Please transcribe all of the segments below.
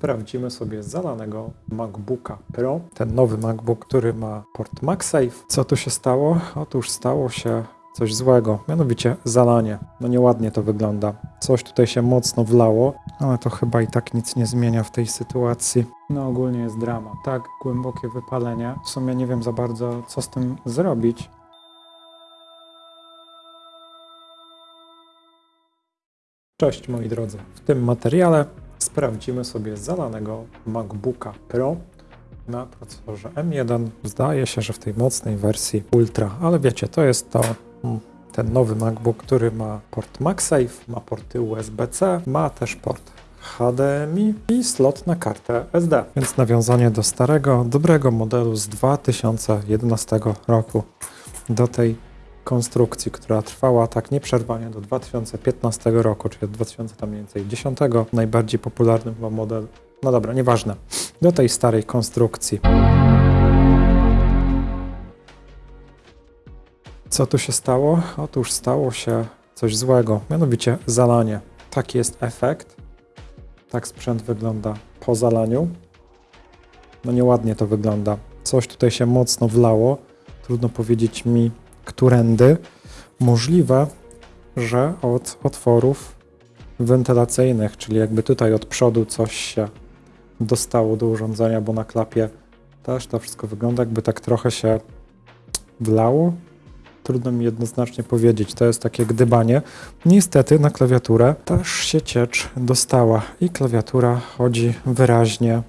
sprawdzimy sobie zalanego MacBooka Pro. Ten nowy MacBook, który ma port MagSafe. Co tu się stało? Otóż stało się coś złego, mianowicie zalanie. No nieładnie to wygląda. Coś tutaj się mocno wlało, ale to chyba i tak nic nie zmienia w tej sytuacji. No ogólnie jest drama. Tak głębokie wypalenie. W sumie nie wiem za bardzo, co z tym zrobić. Cześć moi drodzy. W tym materiale sprawdzimy sobie zalanego MacBooka Pro na procesorze M1. Zdaje się, że w tej mocnej wersji Ultra, ale wiecie, to jest to mm, ten nowy MacBook, który ma port MagSafe, ma porty USB-C, ma też port HDMI i slot na kartę SD. Więc nawiązanie do starego, dobrego modelu z 2011 roku do tej konstrukcji, która trwała tak nieprzerwanie do 2015 roku, czyli od 2000 tam mniej więcej 10, najbardziej popularny chyba model, no dobra, nieważne, do tej starej konstrukcji. Co tu się stało? Otóż stało się coś złego, mianowicie zalanie. Taki jest efekt. Tak sprzęt wygląda po zalaniu. No nieładnie to wygląda. Coś tutaj się mocno wlało. Trudno powiedzieć mi, którędy. Możliwe, że od otworów wentylacyjnych, czyli jakby tutaj od przodu coś się dostało do urządzenia, bo na klapie też to wszystko wygląda jakby tak trochę się wlało. Trudno mi jednoznacznie powiedzieć, to jest takie gdybanie. Niestety na klawiaturę też się ciecz dostała i klawiatura chodzi wyraźnie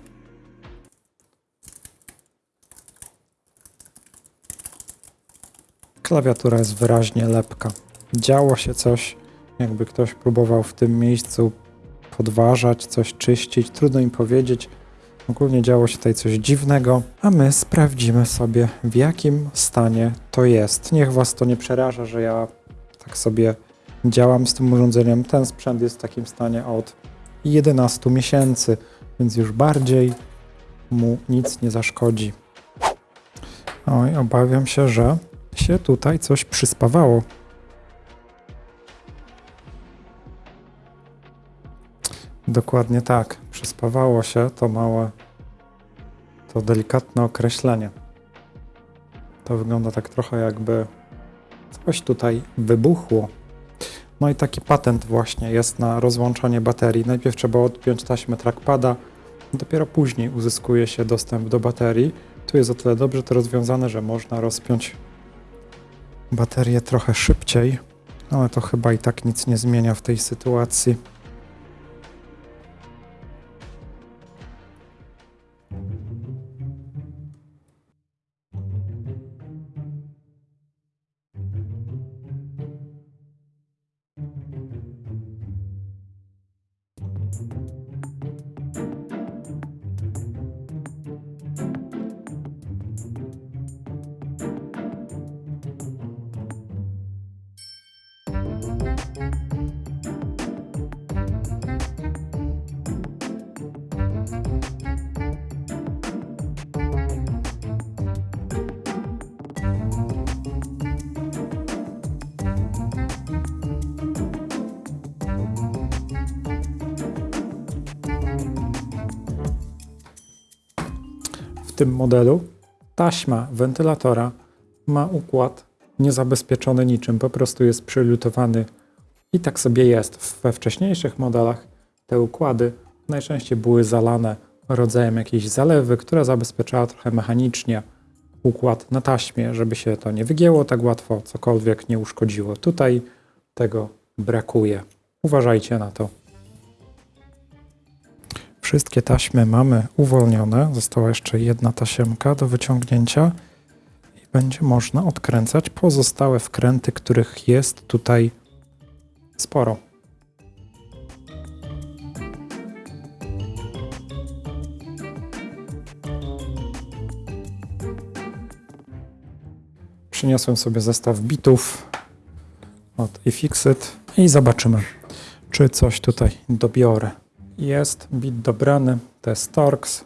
Klawiatura jest wyraźnie lepka. Działo się coś, jakby ktoś próbował w tym miejscu podważać, coś czyścić. Trudno im powiedzieć. Ogólnie działo się tutaj coś dziwnego, a my sprawdzimy sobie, w jakim stanie to jest. Niech Was to nie przeraża, że ja tak sobie działam z tym urządzeniem. Ten sprzęt jest w takim stanie od 11 miesięcy, więc już bardziej mu nic nie zaszkodzi. Oj, obawiam się, że się tutaj coś przyspawało. Dokładnie tak. Przyspawało się to małe, to delikatne określenie. To wygląda tak trochę jakby coś tutaj wybuchło. No i taki patent właśnie jest na rozłączanie baterii. Najpierw trzeba odpiąć taśmę trackpada, dopiero później uzyskuje się dostęp do baterii. Tu jest o tyle dobrze to rozwiązane, że można rozpiąć baterię trochę szybciej, ale to chyba i tak nic nie zmienia w tej sytuacji. W tym modelu taśma wentylatora ma układ niezabezpieczony niczym, po prostu jest przylutowany i tak sobie jest. We wcześniejszych modelach te układy najczęściej były zalane rodzajem jakiejś zalewy, która zabezpieczała trochę mechanicznie układ na taśmie, żeby się to nie wygięło tak łatwo, cokolwiek nie uszkodziło. Tutaj tego brakuje. Uważajcie na to. Wszystkie taśmy mamy uwolnione. Została jeszcze jedna tasiemka do wyciągnięcia i będzie można odkręcać pozostałe wkręty, których jest tutaj sporo. Przyniosłem sobie zestaw bitów od iFixit i zobaczymy, czy coś tutaj dobiorę. Jest bit dobrany, Torx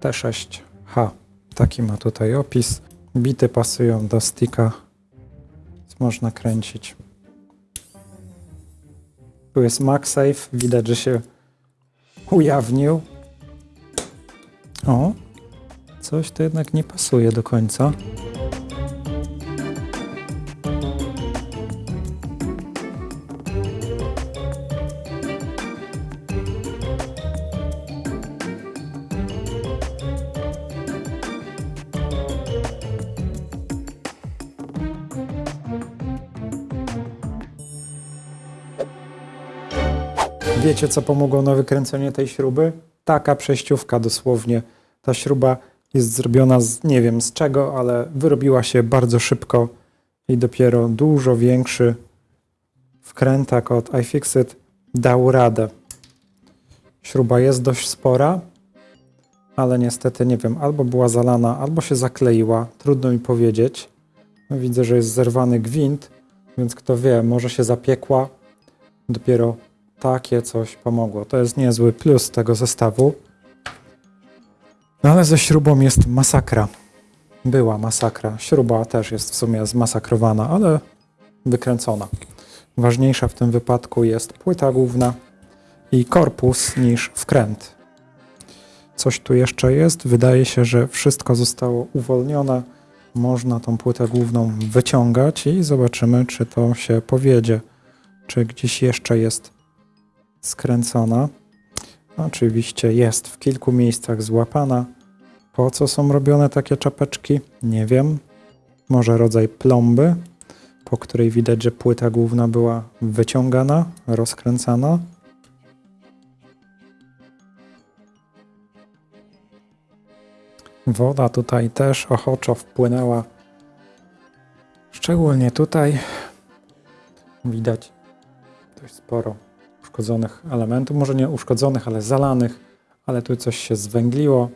T6H. Taki ma tutaj opis. Bity pasują do sticka, więc można kręcić. Tu jest MagSafe, widać, że się ujawnił. O, coś to jednak nie pasuje do końca. Wiecie, co pomogło na wykręcenie tej śruby? Taka przejściówka dosłownie. Ta śruba jest zrobiona z nie wiem z czego, ale wyrobiła się bardzo szybko i dopiero dużo większy wkrętak od iFixit dał radę. Śruba jest dość spora, ale niestety nie wiem, albo była zalana, albo się zakleiła. Trudno mi powiedzieć. Widzę, że jest zerwany gwint, więc kto wie, może się zapiekła. Dopiero takie coś pomogło. To jest niezły plus tego zestawu. No ale ze śrubą jest masakra. Była masakra. Śruba też jest w sumie zmasakrowana, ale wykręcona. Ważniejsza w tym wypadku jest płyta główna i korpus niż wkręt. Coś tu jeszcze jest. Wydaje się, że wszystko zostało uwolnione. Można tą płytę główną wyciągać i zobaczymy, czy to się powiedzie. Czy gdzieś jeszcze jest skręcona. Oczywiście jest w kilku miejscach złapana. Po co są robione takie czapeczki? Nie wiem. Może rodzaj plomby, po której widać, że płyta główna była wyciągana, rozkręcana. Woda tutaj też ochoczo wpłynęła. Szczególnie tutaj widać dość sporo uszkodzonych elementów, może nie uszkodzonych, ale zalanych, ale tu coś się zwęgliło.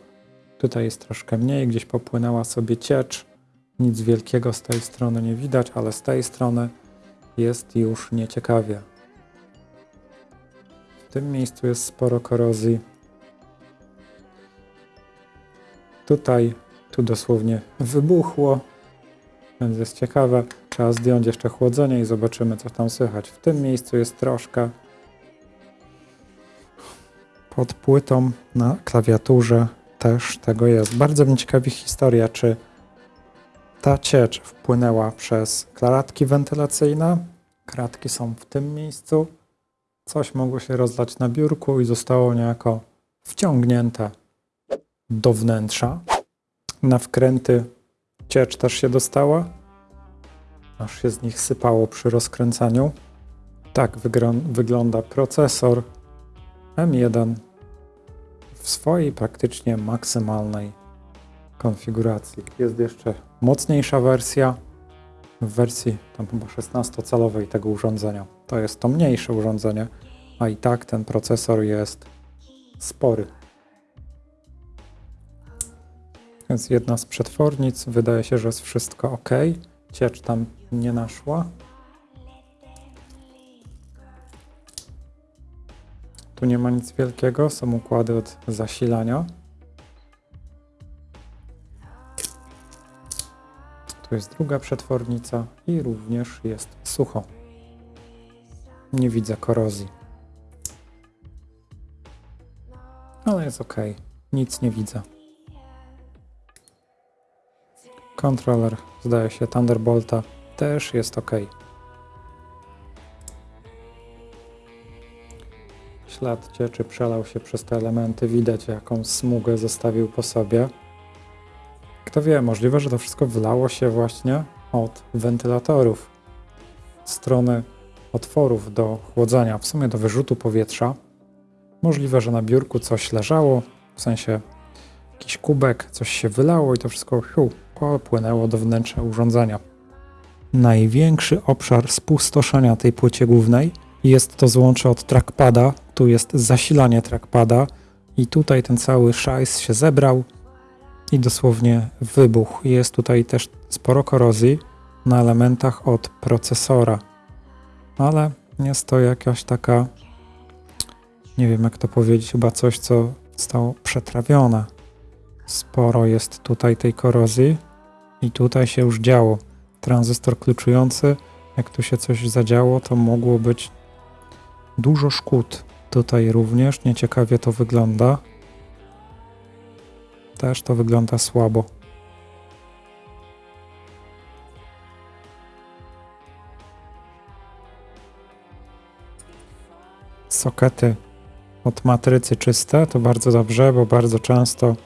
Tutaj jest troszkę mniej, gdzieś popłynęła sobie ciecz. Nic wielkiego z tej strony nie widać, ale z tej strony jest już nieciekawie. W tym miejscu jest sporo korozji. Tutaj, tu dosłownie wybuchło, więc jest ciekawe. Trzeba zdjąć jeszcze chłodzenie i zobaczymy, co tam słychać. W tym miejscu jest troszkę pod płytą na klawiaturze też tego jest. Bardzo mnie ciekawi historia, czy ta ciecz wpłynęła przez klatki wentylacyjne. Kratki są w tym miejscu. Coś mogło się rozlać na biurku i zostało niejako wciągnięte do wnętrza. Na wkręty ciecz też się dostała, aż się z nich sypało przy rozkręcaniu. Tak wygląda procesor M1 w swojej praktycznie maksymalnej konfiguracji. Jest jeszcze mocniejsza wersja w wersji tam chyba 16-calowej tego urządzenia. To jest to mniejsze urządzenie, a i tak ten procesor jest spory. Więc jedna z przetwornic, wydaje się, że jest wszystko ok. Ciecz tam nie naszła. Tu nie ma nic wielkiego, są układy od zasilania. Tu jest druga przetwornica i również jest sucho. Nie widzę korozji. Ale jest ok. Nic nie widzę. Kontroler, zdaje się, Thunderbolta też jest ok. Ślad cieczy przelał się przez te elementy, widać jaką smugę zostawił po sobie. Kto wie, możliwe, że to wszystko wlało się właśnie od wentylatorów, strony otworów do chłodzenia, w sumie do wyrzutu powietrza. Możliwe, że na biurku coś leżało, w sensie jakiś kubek, coś się wylało i to wszystko hiu, popłynęło do wnętrza urządzenia. Największy obszar spustoszenia tej płycie głównej jest to złącze od trackpada, tu jest zasilanie trackpada i tutaj ten cały szajs się zebrał i dosłownie wybuchł. Jest tutaj też sporo korozji na elementach od procesora, ale jest to jakaś taka, nie wiem jak to powiedzieć, chyba coś, co zostało przetrawione. Sporo jest tutaj tej korozji i tutaj się już działo. Tranzystor kluczujący, jak tu się coś zadziało, to mogło być dużo szkód. Tutaj również nieciekawie to wygląda. Też to wygląda słabo. Sokety od matrycy czyste to bardzo dobrze, bo bardzo często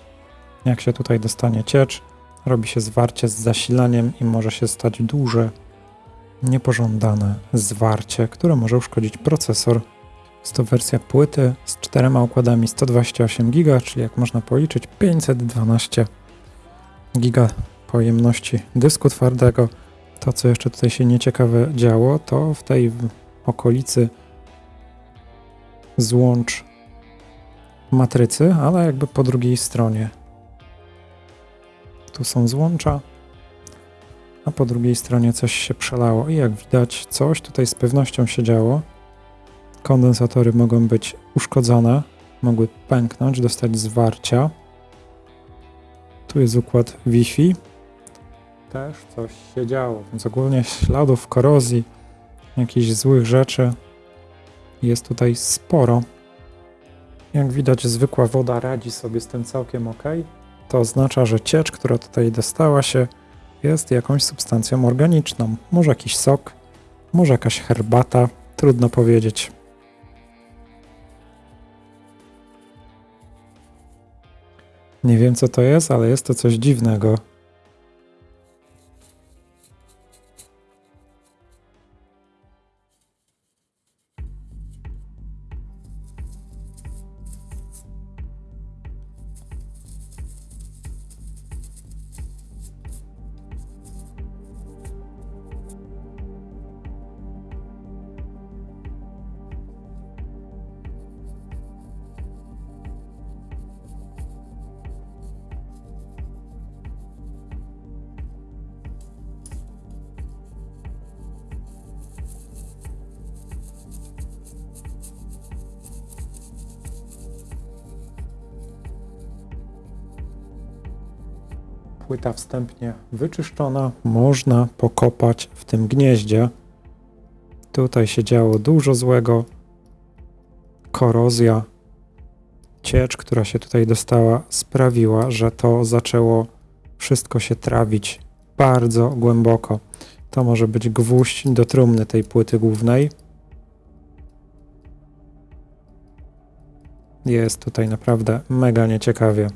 jak się tutaj dostanie ciecz, robi się zwarcie z zasilaniem i może się stać duże, niepożądane zwarcie, które może uszkodzić procesor. Jest to wersja płyty z czterema układami 128 GB, czyli jak można policzyć 512 GB pojemności dysku twardego. To, co jeszcze tutaj się nieciekawe działo, to w tej okolicy złącz matrycy, ale jakby po drugiej stronie. Tu są złącza, a po drugiej stronie coś się przelało i jak widać coś tutaj z pewnością się działo. Kondensatory mogą być uszkodzone, mogły pęknąć, dostać zwarcia. Tu jest układ Wi-Fi. Też coś się działo, więc ogólnie śladów korozji, jakichś złych rzeczy jest tutaj sporo. Jak widać, zwykła woda radzi sobie z tym całkiem ok. To oznacza, że ciecz, która tutaj dostała się, jest jakąś substancją organiczną. Może jakiś sok, może jakaś herbata, trudno powiedzieć. Nie wiem co to jest, ale jest to coś dziwnego. Płyta wstępnie wyczyszczona, można pokopać w tym gnieździe. Tutaj się działo dużo złego. Korozja, ciecz, która się tutaj dostała, sprawiła, że to zaczęło wszystko się trawić bardzo głęboko. To może być gwóźdź do trumny tej płyty głównej. Jest tutaj naprawdę mega nieciekawie.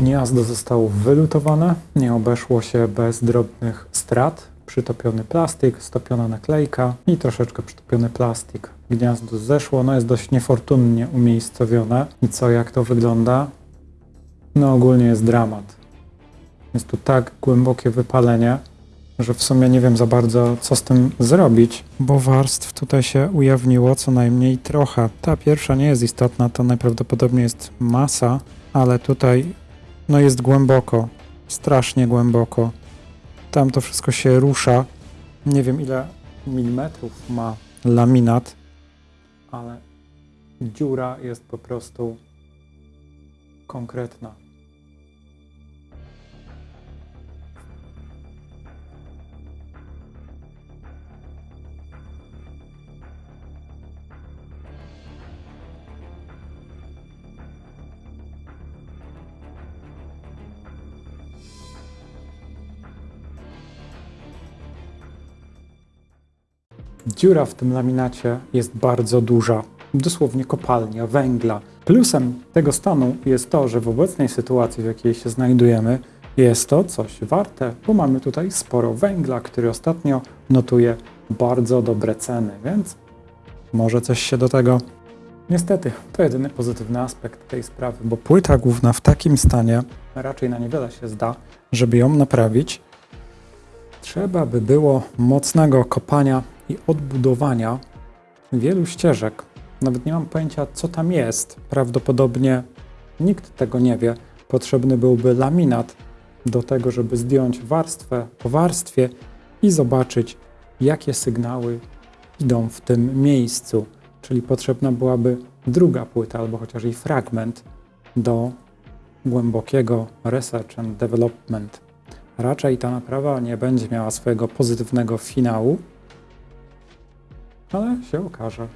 Gniazdo zostało wylutowane, nie obeszło się bez drobnych strat. Przytopiony plastik, stopiona naklejka i troszeczkę przytopiony plastik. Gniazdo zeszło, no jest dość niefortunnie umiejscowione. I co, jak to wygląda? No ogólnie jest dramat. Jest tu tak głębokie wypalenie, że w sumie nie wiem za bardzo, co z tym zrobić, bo warstw tutaj się ujawniło co najmniej trochę. Ta pierwsza nie jest istotna, to najprawdopodobniej jest masa, ale tutaj no jest głęboko, strasznie głęboko. Tam to wszystko się rusza. Nie wiem ile milimetrów ma laminat, ale dziura jest po prostu konkretna. Dziura w tym laminacie jest bardzo duża, dosłownie kopalnia węgla. Plusem tego stanu jest to, że w obecnej sytuacji, w jakiej się znajdujemy, jest to coś warte, bo mamy tutaj sporo węgla, który ostatnio notuje bardzo dobre ceny, więc może coś się do tego. Niestety, to jedyny pozytywny aspekt tej sprawy, bo płyta główna w takim stanie raczej na niewiele się zda, żeby ją naprawić. Trzeba by było mocnego kopania i odbudowania wielu ścieżek. Nawet nie mam pojęcia, co tam jest. Prawdopodobnie nikt tego nie wie. Potrzebny byłby laminat do tego, żeby zdjąć warstwę po warstwie i zobaczyć, jakie sygnały idą w tym miejscu. Czyli potrzebna byłaby druga płyta albo chociaż i fragment do głębokiego research and development. Raczej ta naprawa nie będzie miała swojego pozytywnego finału, ale się okaże.